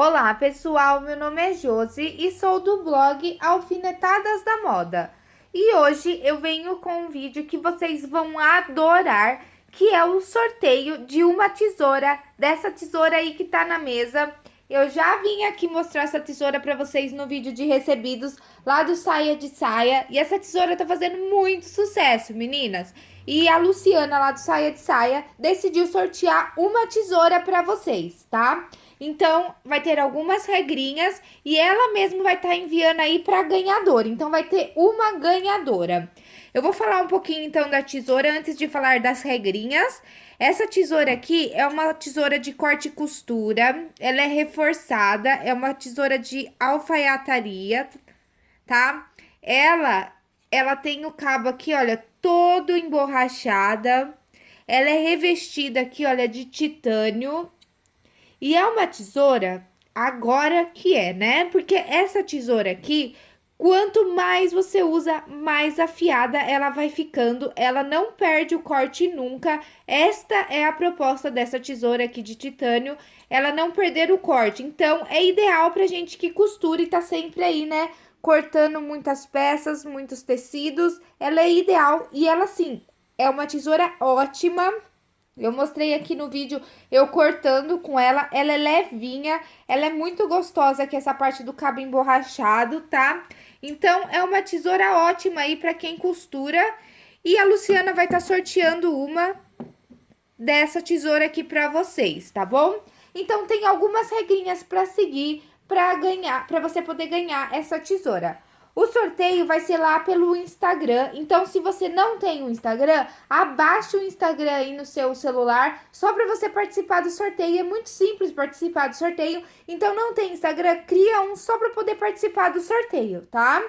Olá pessoal, meu nome é Josi e sou do blog Alfinetadas da Moda. E hoje eu venho com um vídeo que vocês vão adorar, que é o sorteio de uma tesoura, dessa tesoura aí que tá na mesa. Eu já vim aqui mostrar essa tesoura para vocês no vídeo de recebidos lá do Saia de Saia. E essa tesoura tá fazendo muito sucesso, meninas. E a Luciana lá do Saia de Saia decidiu sortear uma tesoura para vocês, tá? Então, vai ter algumas regrinhas e ela mesma vai estar tá enviando aí para ganhadora. Então, vai ter uma ganhadora. Eu vou falar um pouquinho, então, da tesoura antes de falar das regrinhas. Essa tesoura aqui é uma tesoura de corte e costura, ela é reforçada, é uma tesoura de alfaiataria, tá? Ela, ela tem o cabo aqui, olha, todo emborrachada, ela é revestida aqui, olha, de titânio, e é uma tesoura, agora que é, né? Porque essa tesoura aqui, Quanto mais você usa, mais afiada ela vai ficando, ela não perde o corte nunca. Esta é a proposta dessa tesoura aqui de titânio, ela não perder o corte. Então, é ideal pra gente que costura e tá sempre aí, né, cortando muitas peças, muitos tecidos. Ela é ideal e ela, sim, é uma tesoura ótima eu mostrei aqui no vídeo eu cortando com ela, ela é levinha, ela é muito gostosa aqui essa parte do cabo emborrachado, tá? Então, é uma tesoura ótima aí pra quem costura. E a Luciana vai estar tá sorteando uma dessa tesoura aqui pra vocês, tá bom? Então, tem algumas regrinhas pra seguir pra ganhar, pra você poder ganhar essa tesoura. O sorteio vai ser lá pelo Instagram, então se você não tem um Instagram, abaixe o Instagram aí no seu celular, só para você participar do sorteio. É muito simples participar do sorteio, então não tem Instagram, cria um só para poder participar do sorteio, tá?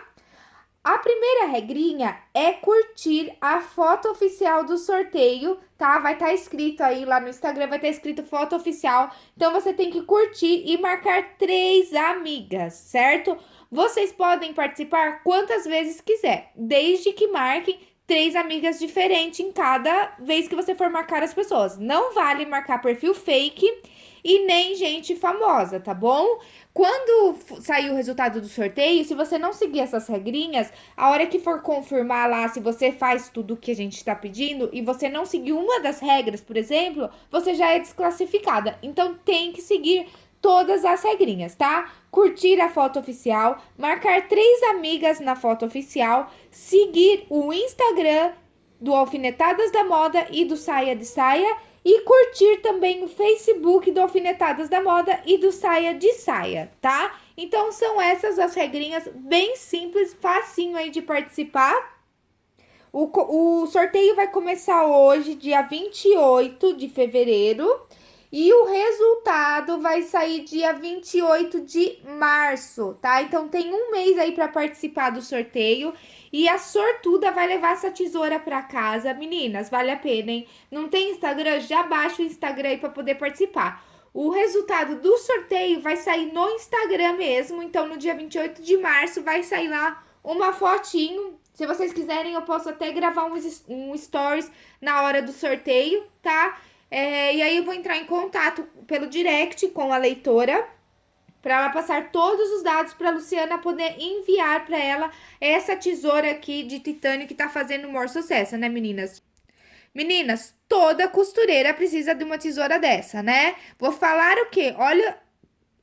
A primeira regrinha é curtir a foto oficial do sorteio, tá? Vai estar tá escrito aí lá no Instagram, vai estar tá escrito foto oficial. Então, você tem que curtir e marcar três amigas, certo? Vocês podem participar quantas vezes quiser, desde que marquem três amigas diferentes em cada vez que você for marcar as pessoas. Não vale marcar perfil fake e nem gente famosa, tá bom? Quando sair o resultado do sorteio, se você não seguir essas regrinhas, a hora que for confirmar lá se você faz tudo o que a gente está pedindo e você não seguir uma das regras, por exemplo, você já é desclassificada. Então tem que seguir todas as regrinhas, tá? Curtir a foto oficial, marcar três amigas na foto oficial, seguir o Instagram do Alfinetadas da Moda e do Saia de Saia e curtir também o Facebook do Alfinetadas da Moda e do Saia de Saia, tá? Então, são essas as regrinhas bem simples, facinho aí de participar. O, o sorteio vai começar hoje, dia 28 de fevereiro. E o resultado vai sair dia 28 de março, tá? Então tem um mês aí para participar do sorteio. E a sortuda vai levar essa tesoura para casa. Meninas, vale a pena, hein? Não tem Instagram? Já baixa o Instagram aí para poder participar. O resultado do sorteio vai sair no Instagram mesmo. Então, no dia 28 de março, vai sair lá uma fotinho. Se vocês quiserem, eu posso até gravar um, um stories na hora do sorteio, tá? É, e aí eu vou entrar em contato pelo direct com a leitora para ela passar todos os dados para Luciana poder enviar para ela essa tesoura aqui de titânio que tá fazendo o maior sucesso, né, meninas? Meninas, toda costureira precisa de uma tesoura dessa, né? Vou falar o quê? Olha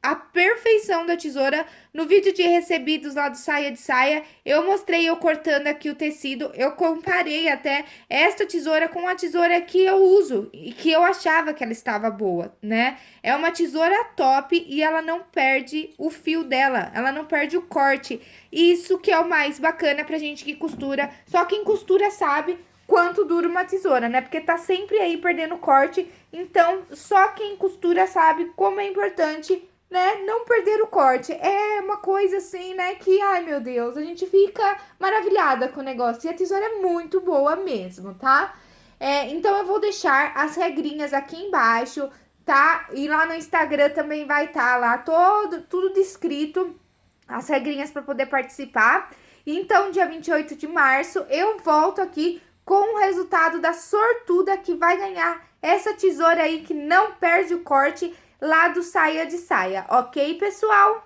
a perfeição da tesoura. No vídeo de recebidos lá do Saia de Saia, eu mostrei eu cortando aqui o tecido, eu comparei até esta tesoura com a tesoura que eu uso e que eu achava que ela estava boa, né? É uma tesoura top e ela não perde o fio dela, ela não perde o corte. Isso que é o mais bacana pra gente que costura, só quem costura sabe quanto dura uma tesoura, né? Porque tá sempre aí perdendo corte, então só quem costura sabe como é importante né, não perder o corte. É uma coisa assim, né, que, ai meu Deus, a gente fica maravilhada com o negócio. E a tesoura é muito boa mesmo, tá? É, então, eu vou deixar as regrinhas aqui embaixo, tá? E lá no Instagram também vai estar tá lá todo, tudo descrito, as regrinhas para poder participar. Então, dia 28 de março, eu volto aqui com o resultado da sortuda que vai ganhar essa tesoura aí que não perde o corte lá do Saia de Saia, ok, pessoal?